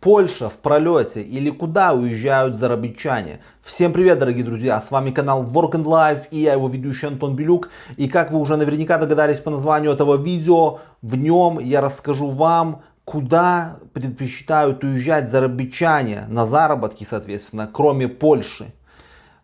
Польша в пролете или куда уезжают зарабичане? Всем привет, дорогие друзья, с вами канал Work and Life и я его ведущий Антон Белюк. И как вы уже наверняка догадались по названию этого видео, в нем я расскажу вам, куда предпочитают уезжать зарабичане на заработки, соответственно, кроме Польши.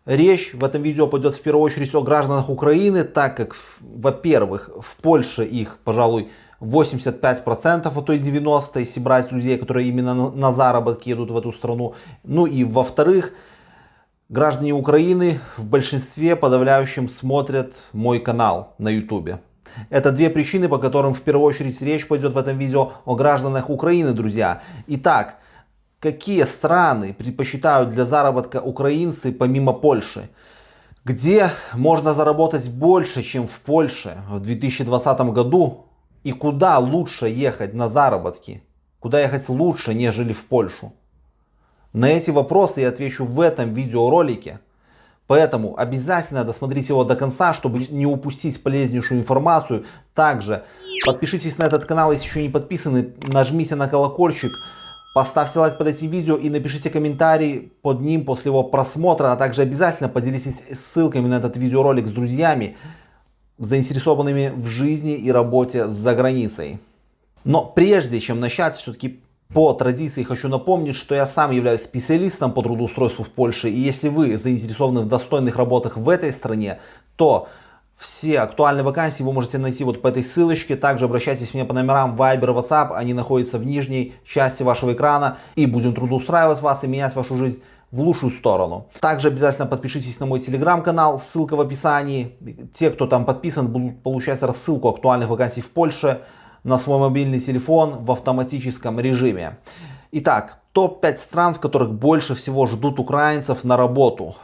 Речь в этом видео пойдет в первую очередь о гражданах Украины, так как, во-первых, в Польше их, пожалуй, 85%, а то и 90%, если брать людей, которые именно на заработки едут в эту страну. Ну и во-вторых, граждане Украины в большинстве подавляющем смотрят мой канал на YouTube. Это две причины, по которым в первую очередь речь пойдет в этом видео о гражданах Украины, друзья. Итак, какие страны предпочитают для заработка украинцы помимо Польши? Где можно заработать больше, чем в Польше в 2020 году? И куда лучше ехать на заработки? Куда ехать лучше, нежели в Польшу? На эти вопросы я отвечу в этом видеоролике. Поэтому обязательно досмотрите его до конца, чтобы не упустить полезнейшую информацию. Также подпишитесь на этот канал, если еще не подписаны, нажмите на колокольчик, поставьте лайк под этим видео и напишите комментарий под ним после его просмотра. А также обязательно поделитесь ссылками на этот видеоролик с друзьями заинтересованными в жизни и работе за границей. Но прежде чем начать, все-таки по традиции хочу напомнить, что я сам являюсь специалистом по трудоустройству в Польше. И если вы заинтересованы в достойных работах в этой стране, то все актуальные вакансии вы можете найти вот по этой ссылочке. Также обращайтесь ко мне по номерам Viber, WhatsApp. Они находятся в нижней части вашего экрана. И будем трудоустраивать вас и менять вашу жизнь в лучшую сторону. Также обязательно подпишитесь на мой телеграм-канал, ссылка в описании. Те, кто там подписан, будут получать рассылку актуальных вакансий в Польше на свой мобильный телефон в автоматическом режиме. Итак, топ-5 стран, в которых больше всего ждут украинцев на работу.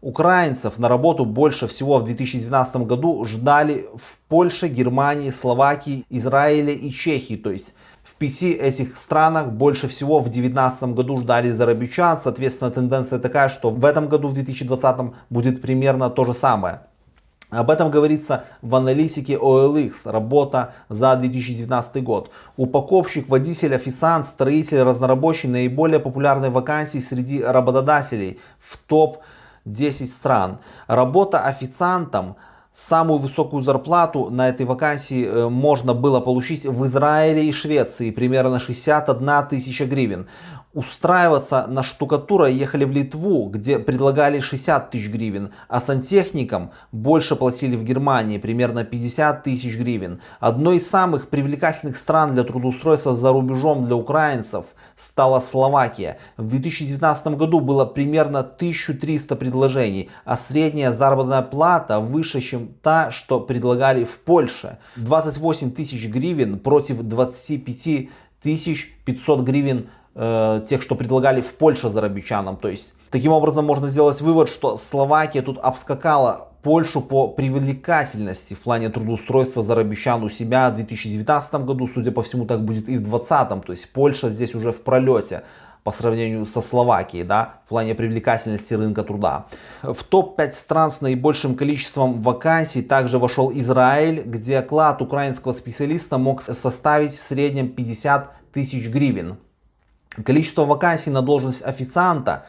Украинцев на работу больше всего в 2012 году ждали в Польше, Германии, Словакии, Израиле и Чехии. То есть в пяти этих странах больше всего в 2019 году ждали зарабичан. Соответственно, тенденция такая, что в этом году, в 2020, будет примерно то же самое. Об этом говорится в аналитике OLX, работа за 2019 год. Упаковщик, водитель, официант, строитель, разнорабочий наиболее популярные вакансии среди работодателей в топ-10 стран. Работа официантом Самую высокую зарплату на этой вакансии э, можно было получить в Израиле и Швеции, примерно 61 тысяча гривен устраиваться на штукатура ехали в Литву, где предлагали 60 тысяч гривен, а сантехникам больше платили в Германии, примерно 50 тысяч гривен. Одной из самых привлекательных стран для трудоустройства за рубежом для украинцев стала Словакия. В 2019 году было примерно 1300 предложений, а средняя заработная плата выше, чем та, что предлагали в Польше. 28 тысяч гривен против 25 тысяч 500 гривен Э, тех, что предлагали в Польше зарабичанам. То есть, таким образом можно сделать вывод, что Словакия тут обскакала Польшу по привлекательности в плане трудоустройства зарабичан у себя в 2019 году. Судя по всему, так будет и в 2020. То есть, Польша здесь уже в пролете по сравнению со Словакией, да, в плане привлекательности рынка труда. В топ-5 стран с наибольшим количеством вакансий также вошел Израиль, где оклад украинского специалиста мог составить в среднем 50 тысяч гривен. Количество вакансий на должность официанта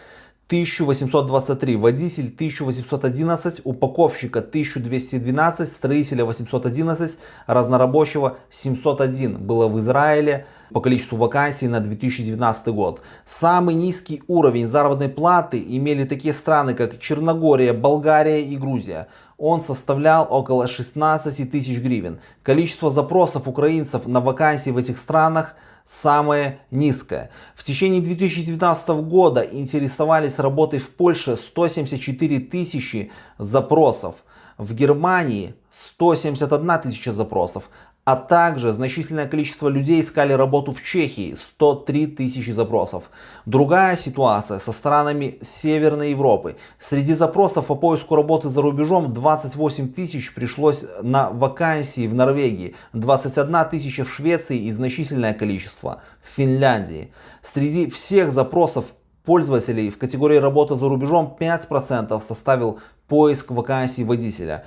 1823, водитель 1811, упаковщика 1212, строителя 811, разнорабочего 701 было в Израиле по количеству вакансий на 2019 год. Самый низкий уровень заработной платы имели такие страны, как Черногория, Болгария и Грузия. Он составлял около 16 тысяч гривен. Количество запросов украинцев на вакансии в этих странах – самое низкое. В течение 2019 года интересовались работой в Польше 174 тысячи запросов. В Германии 171 тысяча запросов, а также значительное количество людей искали работу в Чехии, 103 тысячи запросов. Другая ситуация со странами Северной Европы. Среди запросов по поиску работы за рубежом 28 тысяч пришлось на вакансии в Норвегии, 21 тысяча в Швеции и значительное количество в Финляндии. Среди всех запросов пользователей в категории работа за рубежом 5% составил поиск вакансий водителя.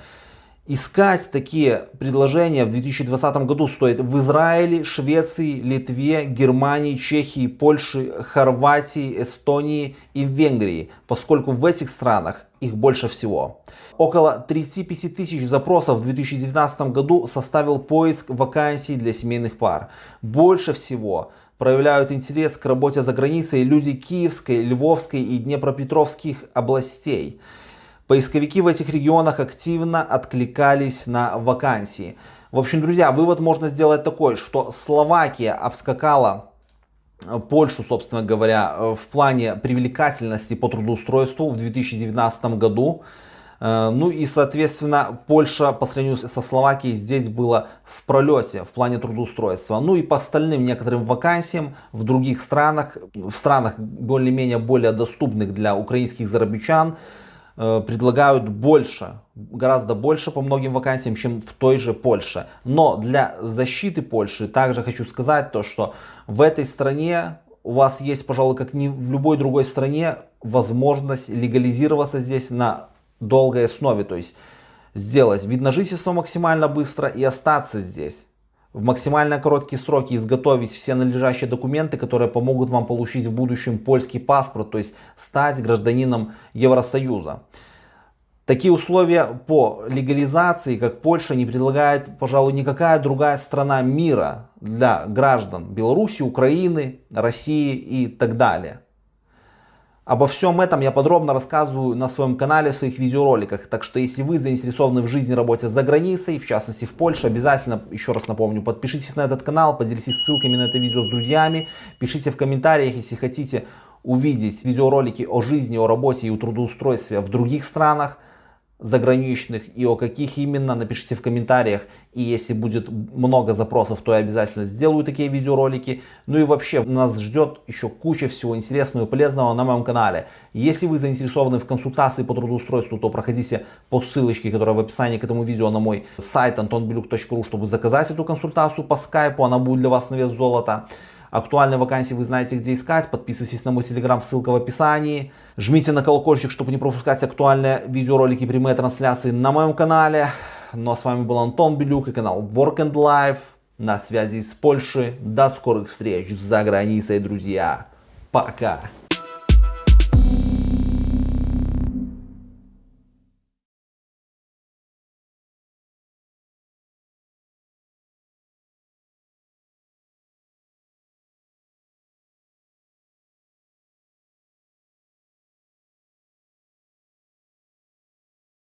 Искать такие предложения в 2020 году стоит в Израиле, Швеции, Литве, Германии, Чехии, Польше, Хорватии, Эстонии и Венгрии, поскольку в этих странах их больше всего. Около 35 тысяч запросов в 2019 году составил поиск вакансий для семейных пар. Больше всего проявляют интерес к работе за границей люди Киевской, Львовской и Днепропетровских областей. Поисковики в этих регионах активно откликались на вакансии. В общем, друзья, вывод можно сделать такой, что Словакия обскакала э, Польшу, собственно говоря, э, в плане привлекательности по трудоустройству в 2019 году. Э, ну и, соответственно, Польша по сравнению со Словакией здесь была в пролете в плане трудоустройства. Ну и по остальным некоторым вакансиям в других странах, в странах более-менее более доступных для украинских зарабичан, Э, предлагают больше, гораздо больше по многим вакансиям, чем в той же Польше. Но для защиты Польши также хочу сказать то, что в этой стране у вас есть, пожалуй, как ни в любой другой стране, возможность легализироваться здесь на долгой основе. То есть сделать вид на жительство максимально быстро и остаться здесь в максимально короткие сроки изготовить все належащие документы, которые помогут вам получить в будущем польский паспорт, то есть стать гражданином Евросоюза. Такие условия по легализации, как Польша, не предлагает, пожалуй, никакая другая страна мира для граждан Беларуси, Украины, России и так далее. Обо всем этом я подробно рассказываю на своем канале в своих видеороликах. Так что если вы заинтересованы в жизни работе за границей, в частности в Польше, обязательно, еще раз напомню, подпишитесь на этот канал, поделитесь ссылками на это видео с друзьями, пишите в комментариях, если хотите увидеть видеоролики о жизни, о работе и о трудоустройстве в других странах заграничных и о каких именно, напишите в комментариях. И если будет много запросов, то я обязательно сделаю такие видеоролики. Ну и вообще, нас ждет еще куча всего интересного и полезного на моем канале. Если вы заинтересованы в консультации по трудоустройству, то проходите по ссылочке, которая в описании к этому видео на мой сайт antonbeluk.ru, чтобы заказать эту консультацию по скайпу. Она будет для вас на вес золота. Актуальные вакансии вы знаете где искать. Подписывайтесь на мой телеграм, ссылка в описании. Жмите на колокольчик, чтобы не пропускать актуальные видеоролики, прямые трансляции на моем канале. Ну а с вами был Антон Белюк и канал Work and Life. На связи из Польши. До скорых встреч за границей, друзья. Пока.